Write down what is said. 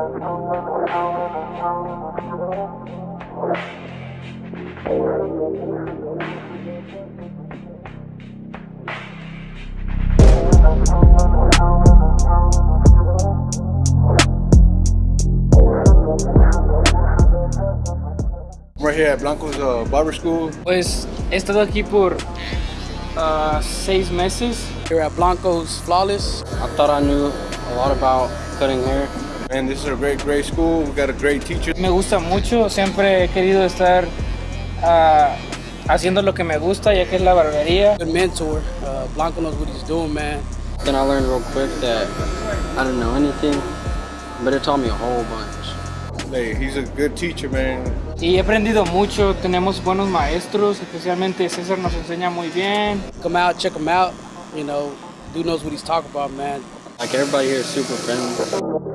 We're here at Blanco's uh, Barber School. Pues he estado aquí por ah, seis meses. Here at Blanco's Flawless. I thought I knew a lot about cutting hair. And this is a great, great school. We got a great teacher. Me gusta mucho, siempre he querido estar ah, haciendo lo que me gusta, ya que es la barbería. Good mentor. Uh, Blanco knows what he's doing, man. Then I learned real quick that I didn't know anything, but it taught me a whole bunch. Hey, he's a good teacher, man. Y he aprendido mucho, tenemos buenos maestros, especialmente César nos enseña muy bien. Come out, check him out. You know, dude knows what he's talking about, man. Like everybody here is super friendly.